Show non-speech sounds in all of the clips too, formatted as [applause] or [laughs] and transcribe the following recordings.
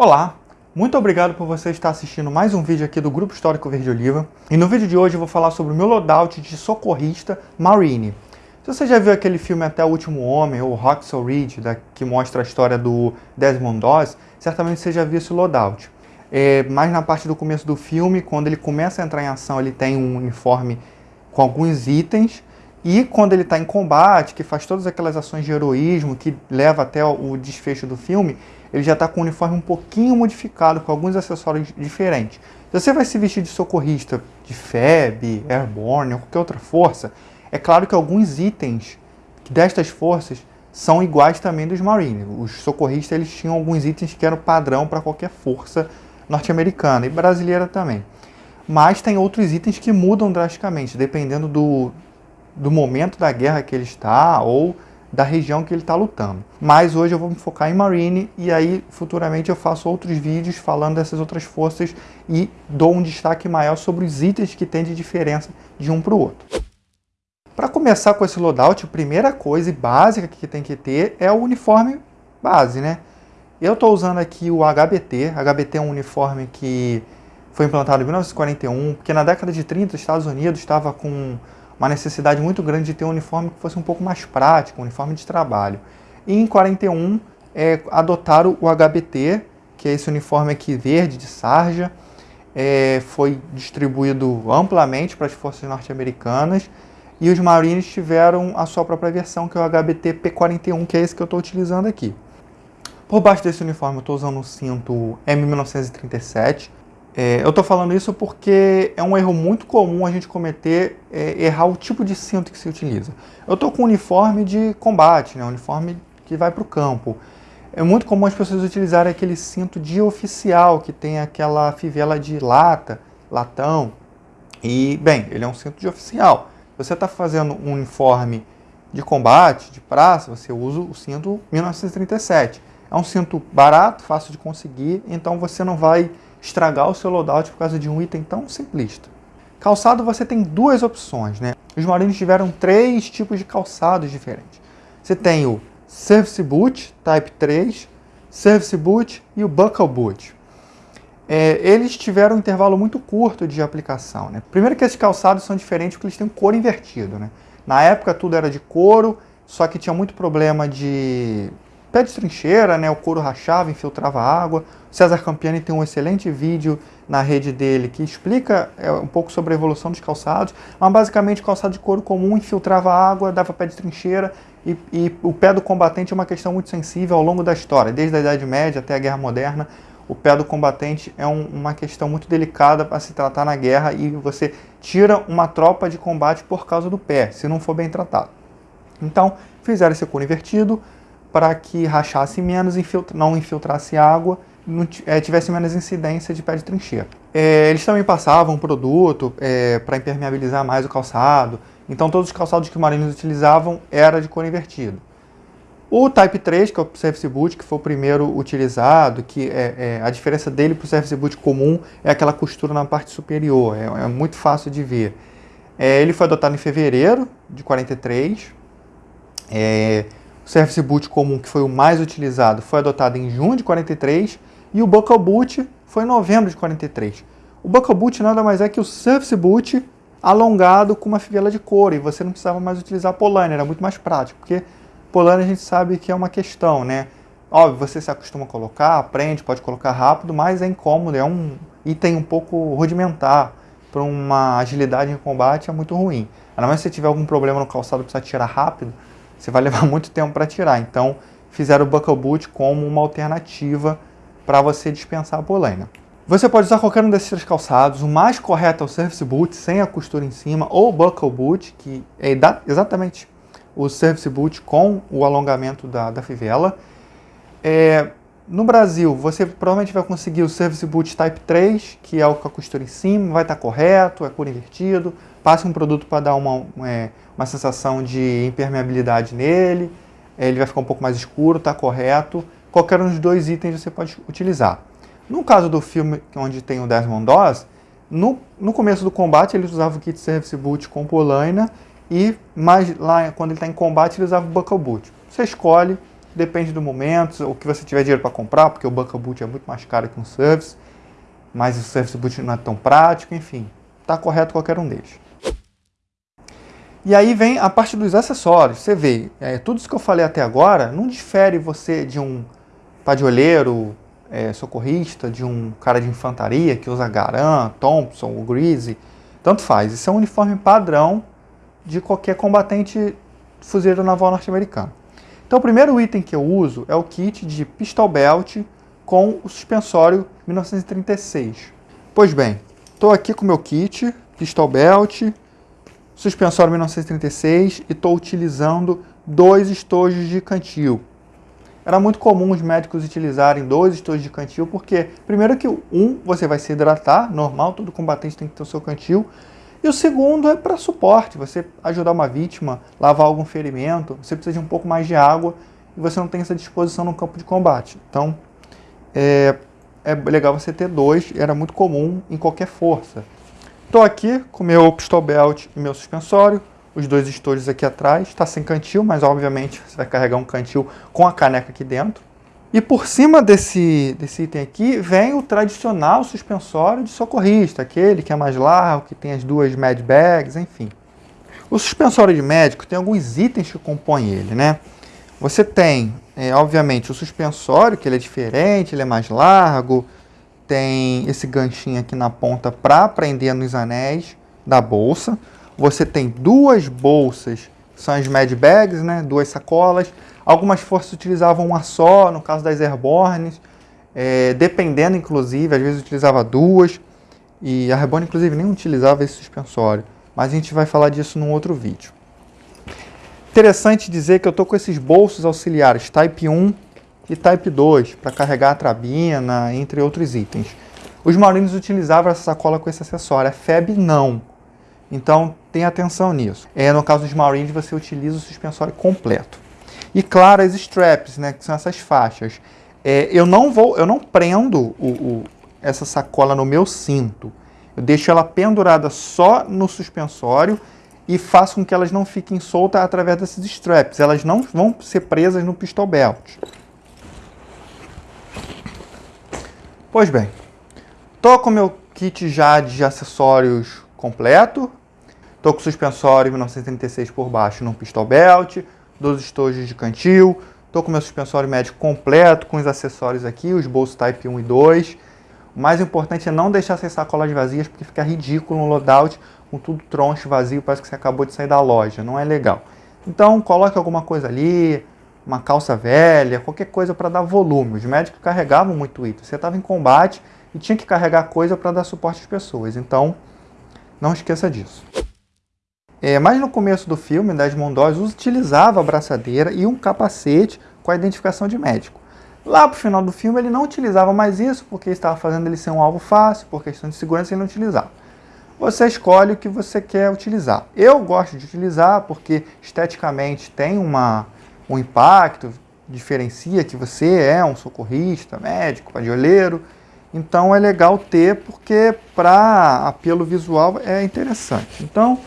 Olá, muito obrigado por você estar assistindo mais um vídeo aqui do Grupo Histórico Verde Oliva. E no vídeo de hoje eu vou falar sobre o meu loadout de socorrista Marine. Se você já viu aquele filme Até o Último Homem, ou Roxel Reed, da, que mostra a história do Desmond Doss, certamente você já viu esse loadout. É, mais na parte do começo do filme, quando ele começa a entrar em ação, ele tem um uniforme com alguns itens, e quando ele está em combate, que faz todas aquelas ações de heroísmo que leva até o desfecho do filme, ele já está com o uniforme um pouquinho modificado, com alguns acessórios diferentes. Se você vai se vestir de socorrista, de FEB, Airborne ou qualquer outra força, é claro que alguns itens destas forças são iguais também dos Marines. Os socorristas eles tinham alguns itens que eram padrão para qualquer força norte-americana e brasileira também. Mas tem outros itens que mudam drasticamente, dependendo do, do momento da guerra que ele está ou da região que ele está lutando. Mas hoje eu vou me focar em Marine e aí futuramente eu faço outros vídeos falando dessas outras forças e dou um destaque maior sobre os itens que tem de diferença de um para o outro. Para começar com esse loadout, a primeira coisa básica que tem que ter é o uniforme base, né? Eu estou usando aqui o HBT. HBT é um uniforme que foi implantado em 1941, porque na década de 30 os Estados Unidos estava com uma necessidade muito grande de ter um uniforme que fosse um pouco mais prático, um uniforme de trabalho. E em 41 é, adotaram o HBT, que é esse uniforme aqui verde de sarja, é, foi distribuído amplamente para as forças norte-americanas e os Marines tiveram a sua própria versão, que é o HBT P41, que é esse que eu estou utilizando aqui. Por baixo desse uniforme eu estou usando um cinto M1937, é, eu estou falando isso porque é um erro muito comum a gente cometer, é, errar o tipo de cinto que se utiliza. Eu estou com um uniforme de combate, né, um uniforme que vai para o campo. É muito comum as pessoas utilizarem aquele cinto de oficial, que tem aquela fivela de lata, latão. E, bem, ele é um cinto de oficial. Você está fazendo um uniforme de combate, de praça, você usa o cinto 1937. É um cinto barato, fácil de conseguir, então você não vai estragar o seu loadout por causa de um item tão simplista. Calçado você tem duas opções, né? Os Marines tiveram três tipos de calçados diferentes. Você tem o Service Boot Type 3, Service Boot e o Buckle Boot. É, eles tiveram um intervalo muito curto de aplicação. Né? Primeiro que esses calçados são diferentes porque eles têm couro invertido. Né? Na época tudo era de couro, só que tinha muito problema de pé de trincheira, né? O couro rachava, infiltrava água. O César Campiani tem um excelente vídeo na rede dele que explica é, um pouco sobre a evolução dos calçados. Mas basicamente calçado de couro comum infiltrava água, dava pé de trincheira e, e o pé do combatente é uma questão muito sensível ao longo da história, desde a Idade Média até a Guerra Moderna. O pé do combatente é um, uma questão muito delicada para se tratar na guerra e você tira uma tropa de combate por causa do pé, se não for bem tratado. Então, fizeram esse couro invertido, para que rachasse menos, infiltra, não infiltrasse água, não, é, tivesse menos incidência de pé de trincheira. É, eles também passavam um produto é, para impermeabilizar mais o calçado, então todos os calçados que os marinhos utilizavam era de cor invertido. O Type 3, que é o Service Boot, que foi o primeiro utilizado, que é, é a diferença dele para o Service Boot comum é aquela costura na parte superior, é, é muito fácil de ver. É, ele foi adotado em fevereiro de 43, é, o Service Boot comum, que foi o mais utilizado, foi adotado em junho de 43 e o Buckle Boot foi em novembro de 43. O Buckle Boot nada mais é que o Service Boot alongado com uma fivela de couro e você não precisava mais utilizar Polane, era muito mais prático, porque Polane a gente sabe que é uma questão, né? Óbvio, você se acostuma a colocar, aprende, pode colocar rápido, mas é incômodo, é um item um pouco rudimentar para uma agilidade em combate, é muito ruim. Ainda mais se você tiver algum problema no calçado precisar tirar rápido, você vai levar [laughs] muito tempo para tirar. Então, fizeram o Buckle Boot como uma alternativa para você dispensar a polaina. Você pode usar qualquer um desses três calçados. O mais correto é o Service Boot, sem a costura em cima, ou o Buckle Boot, que é exatamente o Service Boot com o alongamento da, da fivela. É, no Brasil, você provavelmente vai conseguir o Service Boot Type 3, que é o com a costura em cima, vai estar correto, é cor invertido. Passe um produto para dar uma, é, uma sensação de impermeabilidade nele, ele vai ficar um pouco mais escuro, está correto. Qualquer um dos dois itens você pode utilizar. No caso do filme onde tem o Desmond Doss, no, no começo do combate ele usava o kit Service Boot com polaina e mais lá quando ele está em combate ele usava o Buckle Boot. Você escolhe depende do momento, o que você tiver dinheiro para comprar, porque o Bunker Boot é muito mais caro que um Service, mas o Service Boot não é tão prático, enfim, está correto qualquer um deles. E aí vem a parte dos acessórios. Você vê, é, tudo isso que eu falei até agora não difere você de um padioleiro, é, socorrista, de um cara de infantaria que usa Garan, Thompson, o Greasy, tanto faz. Isso é um uniforme padrão de qualquer combatente fuzileiro naval norte-americano. Então o primeiro item que eu uso é o kit de pistol belt com o suspensório 1936. Pois bem, estou aqui com o meu kit, pistol belt, suspensório 1936 e estou utilizando dois estojos de cantil. Era muito comum os médicos utilizarem dois estojos de cantil, porque primeiro que um, você vai se hidratar, normal, todo combatente tem que ter o seu cantil, e o segundo é para suporte, você ajudar uma vítima, lavar algum ferimento, você precisa de um pouco mais de água e você não tem essa disposição no campo de combate. Então, é, é legal você ter dois, era muito comum em qualquer força. Estou aqui com meu pistol belt e meu suspensório, os dois estojos aqui atrás, está sem cantil, mas obviamente você vai carregar um cantil com a caneca aqui dentro. E por cima desse, desse item aqui vem o tradicional suspensório de socorrista, aquele que é mais largo, que tem as duas med bags, enfim. O suspensório de médico tem alguns itens que compõem ele, né? Você tem, é, obviamente, o suspensório, que ele é diferente, ele é mais largo, tem esse ganchinho aqui na ponta para prender nos anéis da bolsa. Você tem duas bolsas, são as med bags, né? Duas sacolas Algumas forças utilizavam uma só, no caso das airbornes, é, dependendo inclusive, às vezes utilizava duas, e a Airborne inclusive nem utilizava esse suspensório, mas a gente vai falar disso num outro vídeo. Interessante dizer que eu estou com esses bolsos auxiliares Type 1 e Type 2 para carregar a trabina, entre outros itens. Os Marines utilizavam essa sacola com esse acessório, a FEB não. Então, tenha atenção nisso. É, no caso dos Marines, você utiliza o suspensório completo. E claro, as straps, né, que são essas faixas. É, eu não vou, eu não prendo o, o, essa sacola no meu cinto. Eu deixo ela pendurada só no suspensório e faço com que elas não fiquem soltas através desses straps. Elas não vão ser presas no pistol belt. Pois bem, tô com meu kit já de acessórios completo. Tô com suspensório 1936 por baixo no pistol belt dos estojos de cantil. Estou com meu suspensório médico completo, com os acessórios aqui, os bolsos Type 1 e 2. O mais importante é não deixar essas sacolas vazias, porque fica ridículo no loadout, com tudo troncho vazio, parece que você acabou de sair da loja, não é legal. Então coloque alguma coisa ali, uma calça velha, qualquer coisa para dar volume. Os médicos carregavam muito item. Você estava em combate e tinha que carregar coisa para dar suporte às pessoas. Então, não esqueça disso. É, mas no começo do filme, Desmond Doyle utilizava a braçadeira e um capacete com a identificação de médico. Lá para o final do filme ele não utilizava mais isso, porque estava fazendo ele ser um alvo fácil, por questão de segurança ele não utilizava. Você escolhe o que você quer utilizar. Eu gosto de utilizar porque esteticamente tem uma, um impacto, diferencia que você é um socorrista, médico, padioleiro. Então é legal ter porque para apelo visual é interessante. Então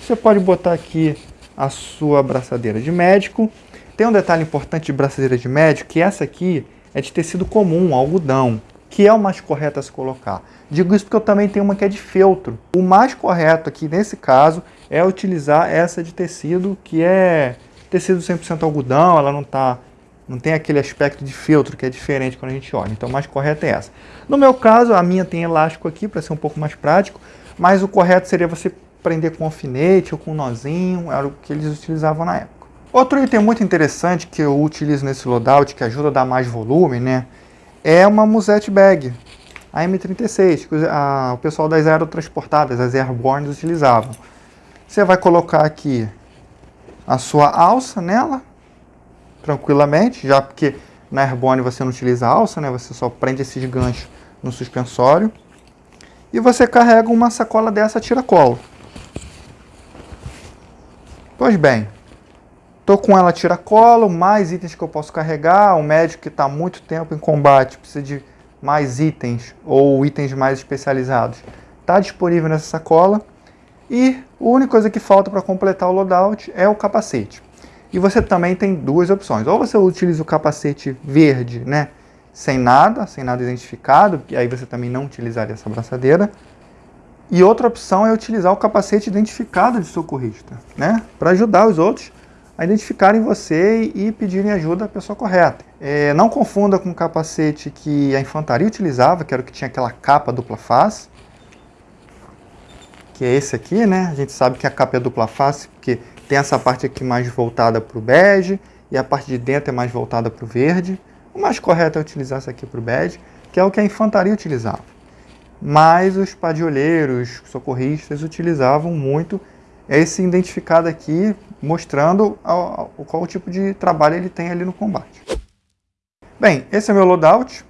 você pode botar aqui a sua braçadeira de médico. Tem um detalhe importante de braçadeira de médico, que essa aqui é de tecido comum, algodão, que é o mais correto a se colocar. Digo isso porque eu também tenho uma que é de feltro. O mais correto aqui, nesse caso, é utilizar essa de tecido, que é tecido 100% algodão, ela não tá não tem aquele aspecto de feltro que é diferente quando a gente olha. Então, mais correto é essa. No meu caso, a minha tem elástico aqui para ser um pouco mais prático, mas o correto seria você prender com alfinete ou com nozinho, era o que eles utilizavam na época. Outro item muito interessante que eu utilizo nesse loadout, que ajuda a dar mais volume, né, é uma musette bag, a M36, que a, o pessoal das aerotransportadas, as airborne, utilizavam. Você vai colocar aqui a sua alça nela, tranquilamente, já porque na airborne você não utiliza alça, né, você só prende esses ganchos no suspensório. E você carrega uma sacola dessa tira-colo. Pois bem, estou com ela tira-colo, mais itens que eu posso carregar. O médico que está muito tempo em combate precisa de mais itens ou itens mais especializados. Está disponível nessa sacola. E a única coisa que falta para completar o loadout é o capacete. E você também tem duas opções. Ou você utiliza o capacete verde, né? Sem nada, sem nada identificado, e aí você também não utilizaria essa braçadeira. E outra opção é utilizar o capacete identificado de socorrista, né? Para ajudar os outros a identificarem você e pedirem ajuda à pessoa correta. É, não confunda com o capacete que a infantaria utilizava, que era o que tinha aquela capa dupla face, que é esse aqui, né? A gente sabe que a capa é dupla face, porque tem essa parte aqui mais voltada para o bege e a parte de dentro é mais voltada para o verde. O mais correto é utilizar essa aqui para o bege, que é o que a infantaria utilizava. Mas os padioleiros, socorristas, utilizavam muito esse identificado aqui, mostrando qual o tipo de trabalho ele tem ali no combate. Bem, esse é meu loadout.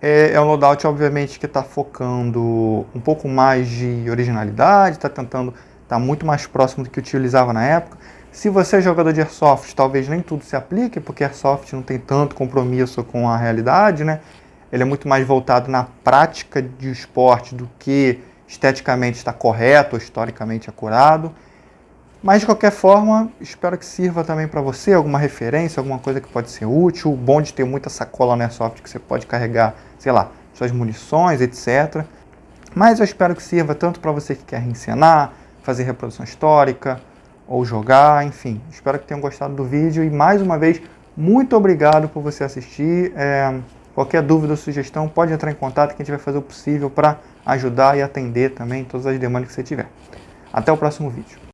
É, é um loadout, obviamente, que está focando um pouco mais de originalidade, está tentando estar tá muito mais próximo do que utilizava na época. Se você é jogador de Airsoft, talvez nem tudo se aplique, porque Airsoft não tem tanto compromisso com a realidade, né? Ele é muito mais voltado na prática de esporte do que esteticamente está correto ou historicamente acurado. Mas de qualquer forma, espero que sirva também para você, alguma referência, alguma coisa que pode ser útil. Bom de ter muita sacola no Airsoft que você pode carregar, sei lá, suas munições, etc. Mas eu espero que sirva tanto para você que quer ensinar, fazer reprodução histórica ou jogar, enfim. Espero que tenham gostado do vídeo e mais uma vez, muito obrigado por você assistir. É, qualquer dúvida ou sugestão, pode entrar em contato que a gente vai fazer o possível para ajudar e atender também todas as demandas que você tiver. Até o próximo vídeo.